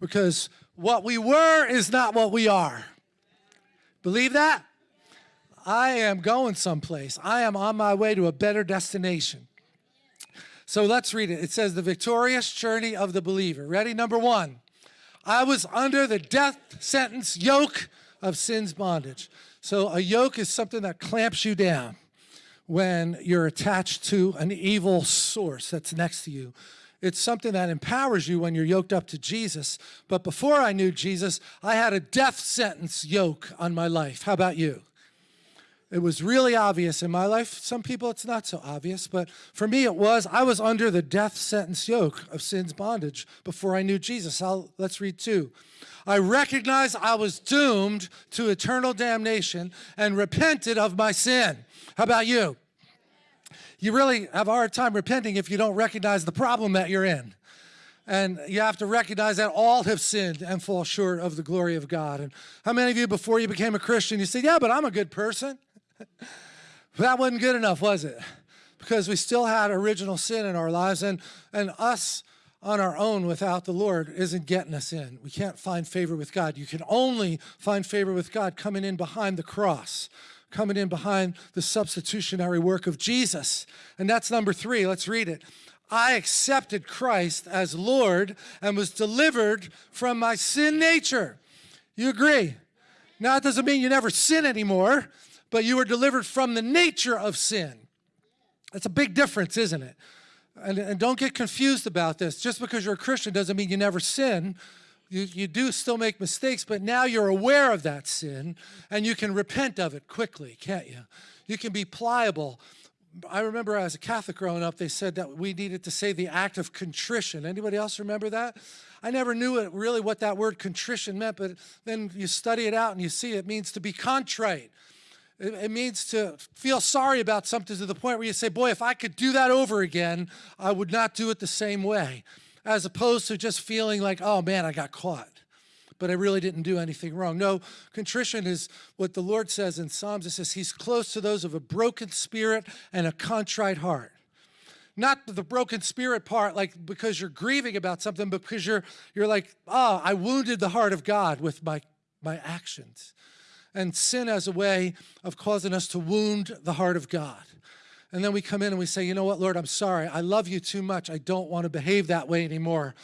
because what we were is not what we are. Believe that? I am going someplace. I am on my way to a better destination. So let's read it. It says, The victorious journey of the believer. Ready? Number one, I was under the death sentence yoke of sin's bondage. So a yoke is something that clamps you down when you're attached to an evil source that's next to you. It's something that empowers you when you're yoked up to Jesus. But before I knew Jesus, I had a death sentence yoke on my life. How about you? It was really obvious in my life. Some people it's not so obvious, but for me it was. I was under the death sentence yoke of sin's bondage before I knew Jesus. I'll, let's read two. I recognized I was doomed to eternal damnation and repented of my sin. How about you? You really have a hard time repenting if you don't recognize the problem that you're in. And you have to recognize that all have sinned and fall short of the glory of God. And how many of you, before you became a Christian, you said, yeah, but I'm a good person? that wasn't good enough, was it? Because we still had original sin in our lives. And, and us on our own without the Lord isn't getting us in. We can't find favor with God. You can only find favor with God coming in behind the cross, coming in behind the substitutionary work of Jesus. And that's number three. Let's read it. I accepted Christ as Lord and was delivered from my sin nature. You agree? Now, it doesn't mean you never sin anymore, but you were delivered from the nature of sin. That's a big difference, isn't it? And, and don't get confused about this. Just because you're a Christian doesn't mean you never sin. You, you do still make mistakes, but now you're aware of that sin and you can repent of it quickly, can't you? You can be pliable I remember as a Catholic growing up, they said that we needed to say the act of contrition. Anybody else remember that? I never knew it, really what that word contrition meant, but then you study it out and you see it means to be contrite. It, it means to feel sorry about something to the point where you say, boy, if I could do that over again, I would not do it the same way, as opposed to just feeling like, oh man, I got caught but I really didn't do anything wrong. No, contrition is what the Lord says in Psalms. It says he's close to those of a broken spirit and a contrite heart. Not the broken spirit part, like because you're grieving about something, but because you're, you're like, ah, oh, I wounded the heart of God with my, my actions. And sin as a way of causing us to wound the heart of God. And then we come in and we say, you know what, Lord, I'm sorry. I love you too much. I don't want to behave that way anymore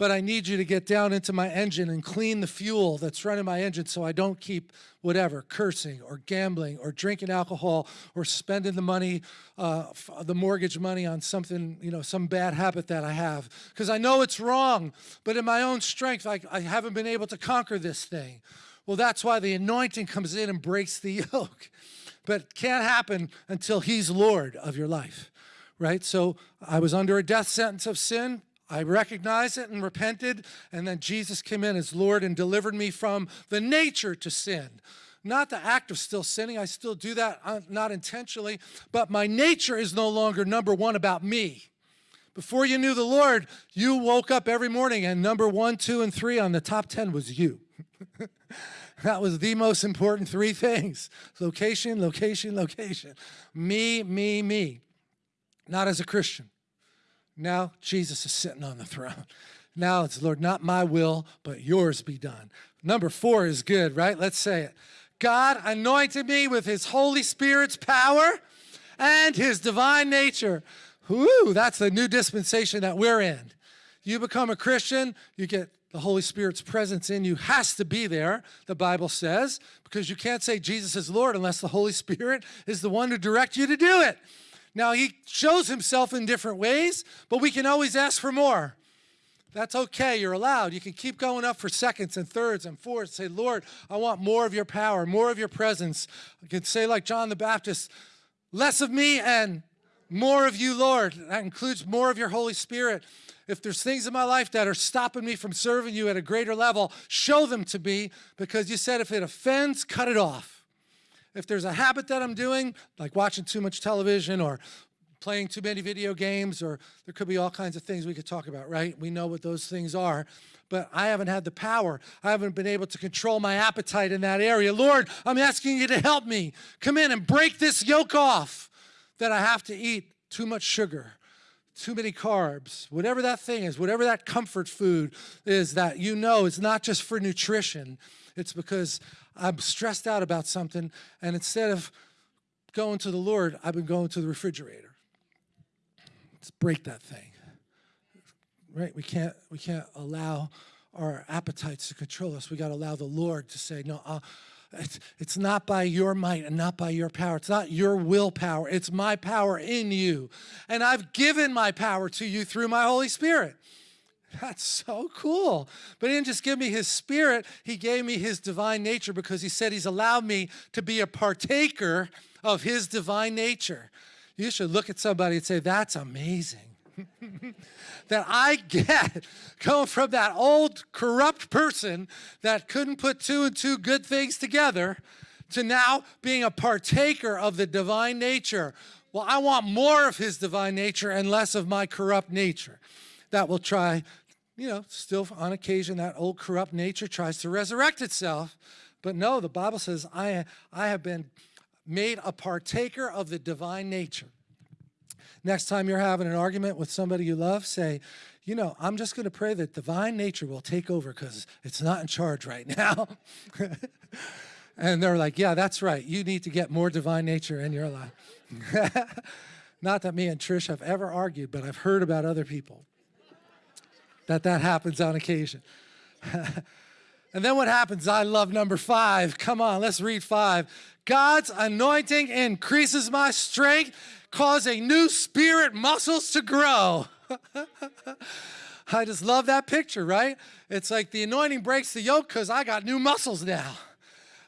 but I need you to get down into my engine and clean the fuel that's running my engine so I don't keep whatever, cursing or gambling or drinking alcohol or spending the money, uh, the mortgage money on something, you know, some bad habit that I have. Because I know it's wrong, but in my own strength, I, I haven't been able to conquer this thing. Well, that's why the anointing comes in and breaks the yoke. But it can't happen until he's Lord of your life, right? So I was under a death sentence of sin. I recognized it and repented, and then Jesus came in as Lord and delivered me from the nature to sin. Not the act of still sinning, I still do that, uh, not intentionally, but my nature is no longer number one about me. Before you knew the Lord, you woke up every morning and number one, two, and three on the top 10 was you. that was the most important three things. Location, location, location. Me, me, me. Not as a Christian. Now Jesus is sitting on the throne. Now it's, Lord, not my will, but yours be done. Number four is good, right? Let's say it. God anointed me with his Holy Spirit's power and his divine nature. Whoo, that's the new dispensation that we're in. You become a Christian, you get the Holy Spirit's presence in you has to be there, the Bible says, because you can't say Jesus is Lord unless the Holy Spirit is the one to direct you to do it. Now, he shows himself in different ways, but we can always ask for more. That's okay, you're allowed. You can keep going up for seconds and thirds and fourths. Say, Lord, I want more of your power, more of your presence. You can say like John the Baptist, less of me and more of you, Lord. That includes more of your Holy Spirit. If there's things in my life that are stopping me from serving you at a greater level, show them to me because you said if it offends, cut it off. If there's a habit that I'm doing, like watching too much television or playing too many video games, or there could be all kinds of things we could talk about, right? We know what those things are, but I haven't had the power. I haven't been able to control my appetite in that area. Lord, I'm asking you to help me. Come in and break this yoke off that I have to eat too much sugar, too many carbs, whatever that thing is, whatever that comfort food is that you know is not just for nutrition, it's because I'm stressed out about something, and instead of going to the Lord, I've been going to the refrigerator. Let's break that thing. Right? We can't we can't allow our appetites to control us. We got to allow the Lord to say, no, uh, it's, it's not by your might and not by your power. It's not your willpower. It's my power in you. And I've given my power to you through my Holy Spirit. That's so cool. But he didn't just give me his spirit, he gave me his divine nature because he said he's allowed me to be a partaker of his divine nature. You should look at somebody and say, That's amazing. that I get going from that old corrupt person that couldn't put two and two good things together to now being a partaker of the divine nature. Well, I want more of his divine nature and less of my corrupt nature. That will try, you know, still on occasion, that old corrupt nature tries to resurrect itself. But no, the Bible says, I, I have been made a partaker of the divine nature. Next time you're having an argument with somebody you love, say, you know, I'm just going to pray that divine nature will take over because it's not in charge right now. and they're like, yeah, that's right. You need to get more divine nature in your life. not that me and Trish have ever argued, but I've heard about other people that that happens on occasion. and then what happens? I love number five. Come on, let's read five. God's anointing increases my strength causing new spirit muscles to grow. I just love that picture, right? It's like the anointing breaks the yoke because I got new muscles now.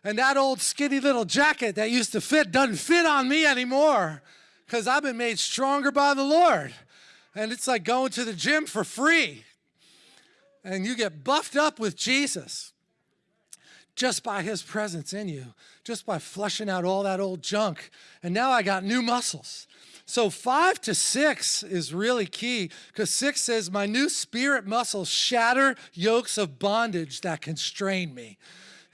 And that old skinny little jacket that used to fit doesn't fit on me anymore because I've been made stronger by the Lord. And it's like going to the gym for free. And you get buffed up with Jesus just by his presence in you, just by flushing out all that old junk. And now I got new muscles. So five to six is really key because six says, my new spirit muscles shatter yokes of bondage that constrain me.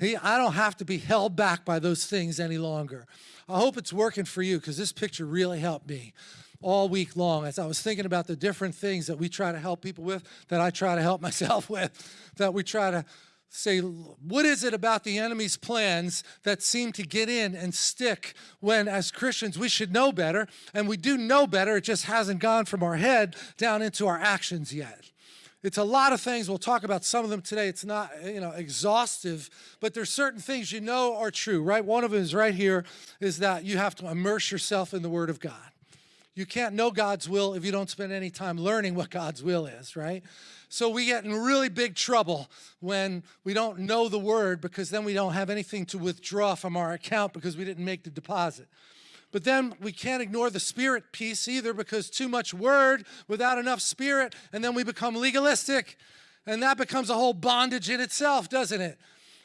I don't have to be held back by those things any longer. I hope it's working for you because this picture really helped me all week long as I was thinking about the different things that we try to help people with, that I try to help myself with, that we try to say, what is it about the enemy's plans that seem to get in and stick when, as Christians, we should know better, and we do know better, it just hasn't gone from our head down into our actions yet. It's a lot of things. We'll talk about some of them today. It's not, you know, exhaustive, but there's certain things you know are true, right? One of them is right here, is that you have to immerse yourself in the Word of God. You can't know God's will if you don't spend any time learning what God's will is, right? So we get in really big trouble when we don't know the word because then we don't have anything to withdraw from our account because we didn't make the deposit. But then we can't ignore the spirit piece either because too much word without enough spirit, and then we become legalistic. And that becomes a whole bondage in itself, doesn't it?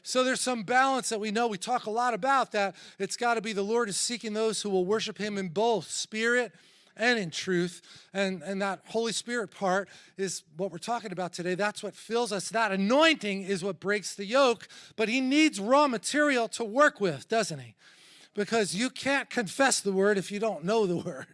So there's some balance that we know. We talk a lot about that. It's got to be the Lord is seeking those who will worship him in both spirit and in truth. And, and that Holy Spirit part is what we're talking about today. That's what fills us. That anointing is what breaks the yoke, but he needs raw material to work with, doesn't he? Because you can't confess the word if you don't know the word.